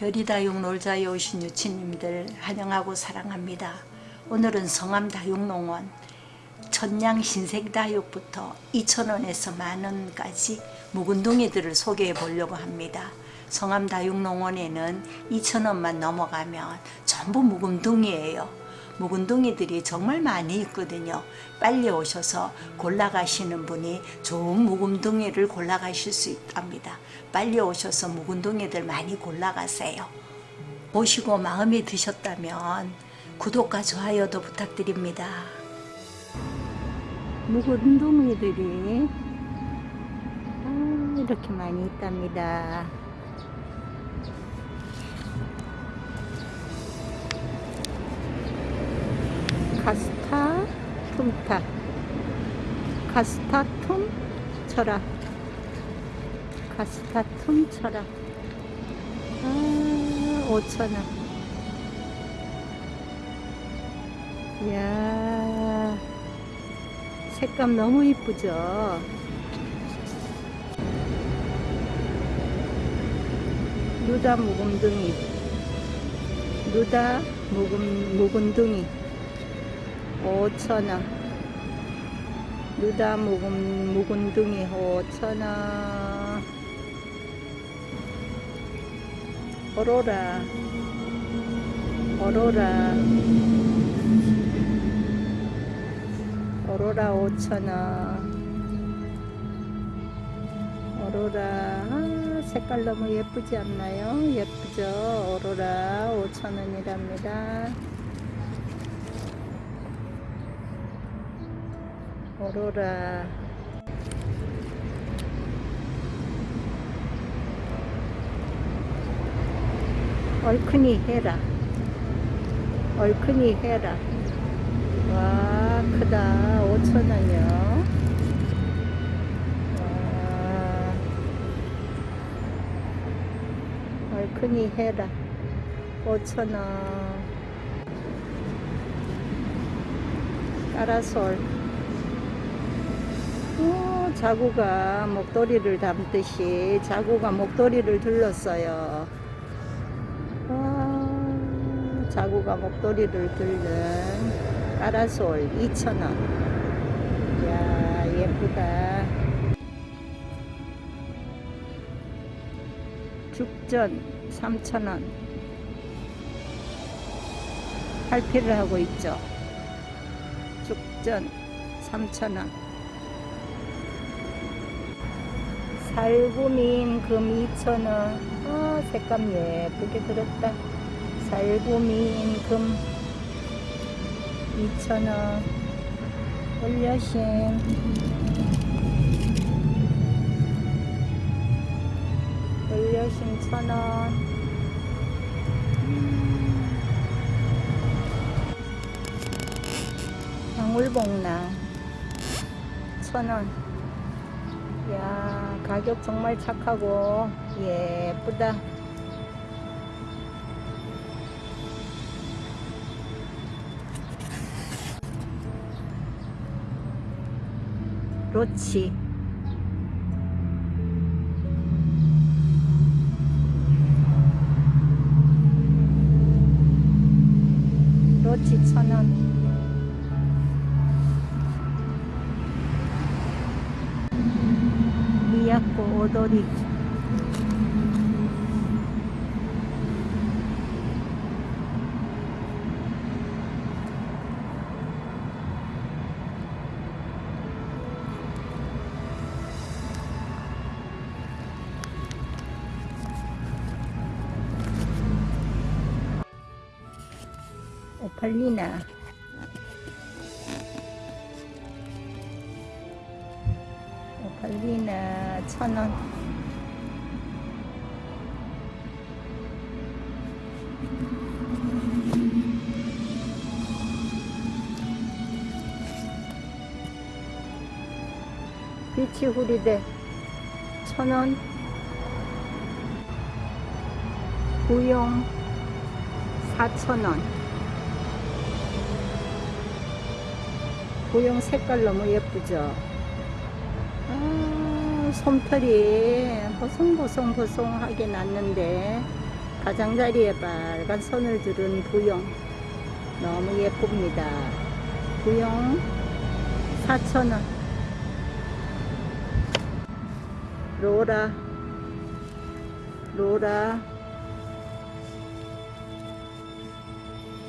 별이다육 놀자에 오신 유치님들 환영하고 사랑합니다. 오늘은 성암 다육농원 천냥 신생다육부터 2,000원에서 만원까지 묵은둥이들을 소개해 보려고 합니다. 성암 다육농원에는 2,000원만 넘어가면 전부 묵은둥이에요. 묵은둥이들이 정말 많이 있거든요. 빨리 오셔서 골라가시는 분이 좋은 묵은둥이를 골라가실 수 있답니다. 빨리 오셔서 묵은둥이들 많이 골라가세요. 보시고 마음에 드셨다면 구독과 좋아요도 부탁드립니다. 묵은둥이들이 아, 이렇게 많이 있답니다. 카스타 툼타. 카스타 툼 철학 카스타 툼 철학 아 5천원 이야 색감 너무 이쁘죠? 누다 묵은둥이. 누다 묵은, 묵은둥이 5천원. 누다 묵은, 묵은둥이 5천원. 오로라. 오로라. 오로라 5천원. 오로라. 아, 색깔 너무 예쁘지 않나요? 예쁘죠? 오로라 5천원이랍니다 오로라. 얼큰이 해라. 얼큰이 해라. 와 크다. 5천원이요. 얼큰이 해라. 5천원. 까라솔 오, 자구가 목도리를 담듯이 자구가 목도리를 둘렀어요. 와, 자구가 목도리를 들는 까라솔 2,000원. 이야 예쁘다. 죽전 3,000원. 팔피를 하고 있죠. 죽전 3,000원 살구민 금 2,000원 아 색감 예쁘게 들었다. 살구민 금 2,000원 올려심 올려심 1,000원. 방울복랑 1,000원. 야 가격 정말 착하고 예쁘다. 로치. 로치 천원 오팔리나 오팔리나 천원. 비치 후리대 천원. 구용 4천원 고용 색깔 너무 예쁘죠? 아, 솜털이 보송보송보송하게 났는데 가장자리에 빨간 선을 두른 부용 너무 예쁩니다. 부용 4,000원. 로라. 로라.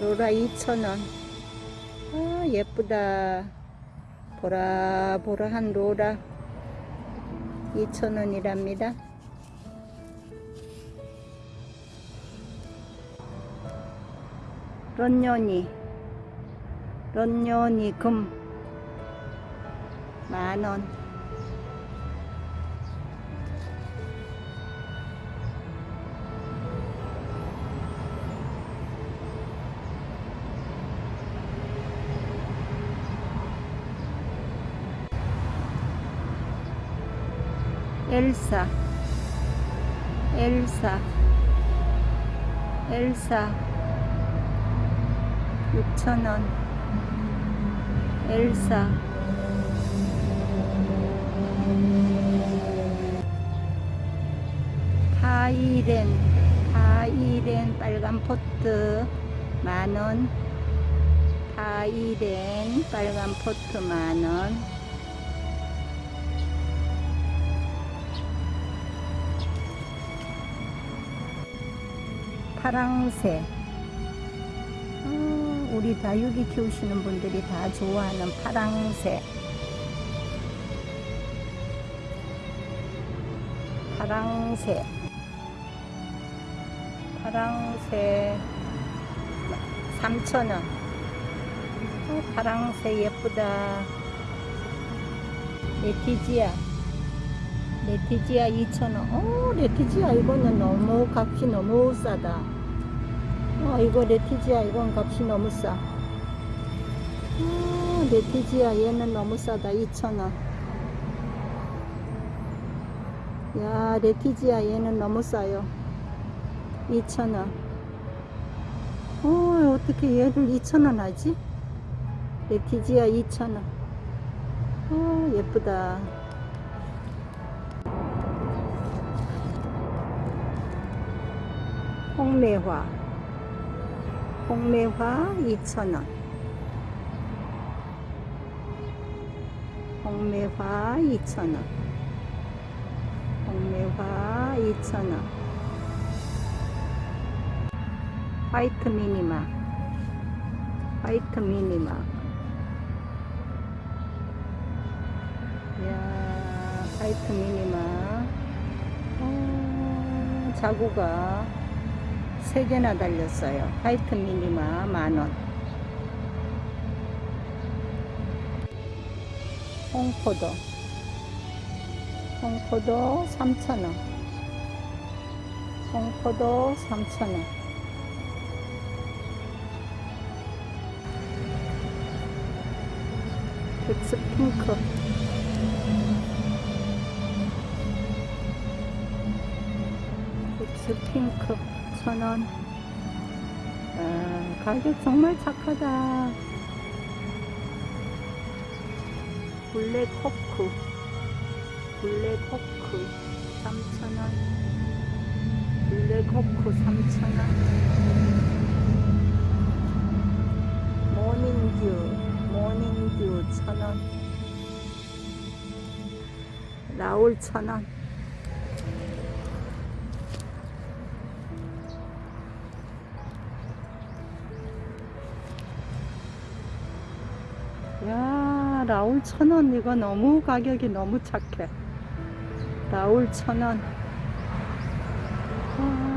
로라 2,000원 아 예쁘다. 보라 보라한 로라. 2,000원이랍니다. 런년이 런년이 금. 만원 엘사. 엘사. 엘사. 6,000원. 엘사. 파이렌. 파이렌 빨간 포트. 만원. 파이렌 빨간 포트 만원 파랑새. 아, 우리 다육이 키우시는 분들이 다 좋아하는 파랑새. 파랑새. 파랑새. 3,000원. 어, 파랑새 예쁘다. 레티지아 레티지아 2,000원. 어 레티지아 이거는 너무 값이 너무 싸다. 어 이거 레티지아 이건 값이 너무 싸. 어, 레티지아 얘는 너무 싸다. 2,000원. 야 레티지아 얘는 너무 싸요. 2,000원. 어 어떻게 얘를 2,000원 하지? 레티지아 2,000원. 어 예쁘다 홍매화. 홍매화 2,000원. 홍매화 2,000원. 홍매화 2,000원. 화이트 미니마. 화이트 미니마. 이야 화이트 미니마. 어, 자구가 3개나 달렸어요. 화이트 미니마 만원. 홍포도. 홍포도 3,000원. 홍포도 3,000원. 빅스 핑크. 빅스 핑크 천원 아, 가격 정말 착하다. 블랙 호크. 블랙 호크 3,000원. 블랙 호크 3,000원. 모닝듀 모닝듀 1,000원. 라울 1,000원 야 라울 천원 이거 너무 가격이 너무 착해. 천원. 아.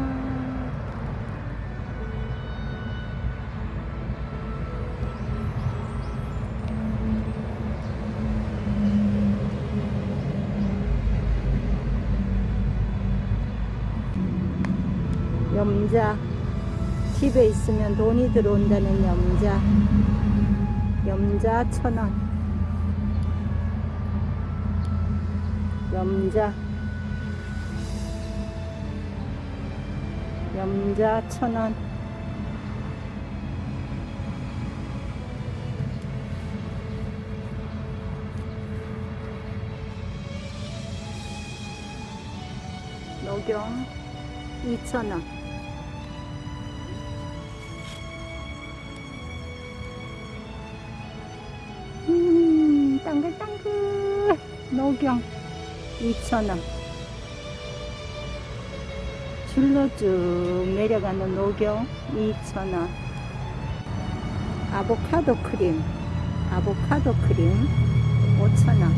염자. 집에 있으면 돈이 들어온다는 염자. 염자 천원 염자. 염자 천원. 녹용 2천원. 음, 당글당글 녹용. 2,000원 줄로 쭉 내려가는 녹용 2,000원 아보카도 크림 아보카도 크림 5,000원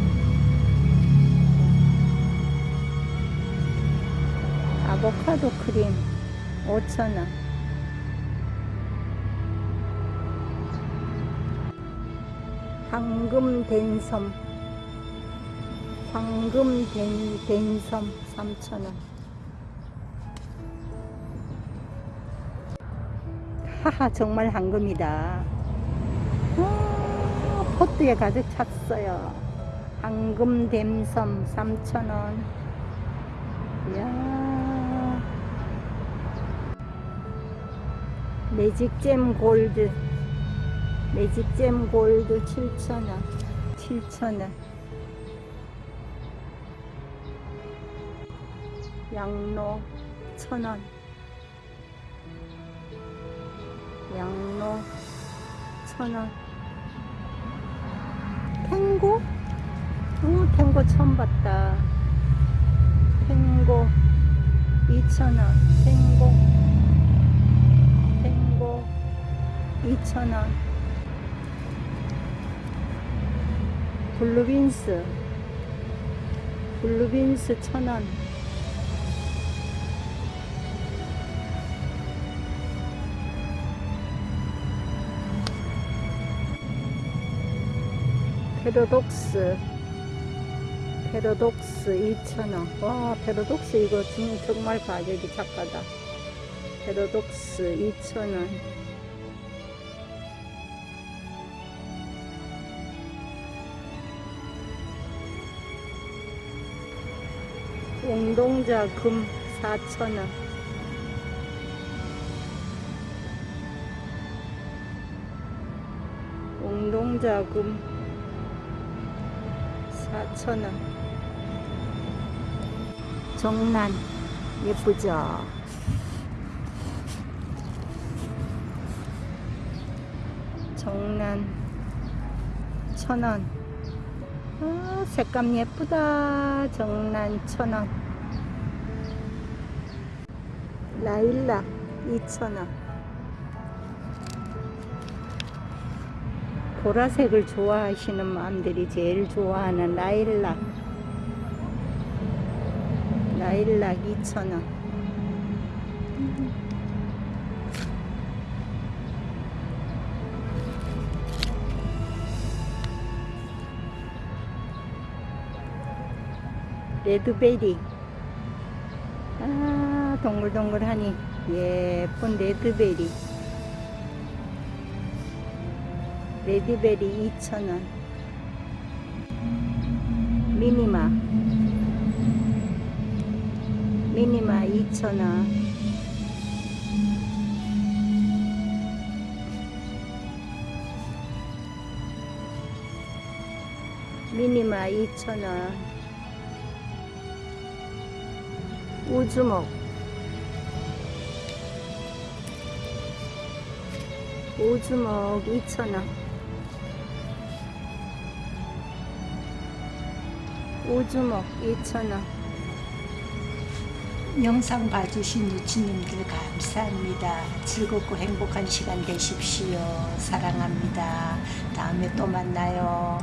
아보카도 크림 5,000원 황금 댄섬 황금 댄, 댄섬 3,000원. 하하 정말 황금이다. 아, 포트에 가득 찼어요. 황금 댐섬 3,000원. 이야. 매직잼 골드. 매직잼 골드 7,000원. 7,000원 양로 1,000원. 양로 1,000원. 탱고? 오 탱고 처음 봤다. 탱고 2,000원. 탱고 탱고 2,000원. 블루빈스. 블루빈스 1,000원 페로독스 페로독스 2,000원 와 페로독스 이거 진- 정말 가격이 착하다. 페로독스 2,000원 웅동자 금 4,000원 웅동자 금 4,000원 정란 예쁘죠? 정란 1,000원. 아, 색감 예쁘다. 정란 1,000원. 라일락 2,000원 보라색을 좋아하시는 마음들이 제일 좋아하는 라일락. 라일락 2,000원. 레드베리. 아 동글동글하니 예쁜 레드베리 레드베리 2,000원. 미니마. 미니마 2,000원. 미니마 2,000원. 우주목. 우주목 2,000원 우주목 2,000원 영상 봐주신 유치님들 감사합니다. 즐겁고 행복한 시간 되십시오. 사랑합니다. 다음에 또 만나요.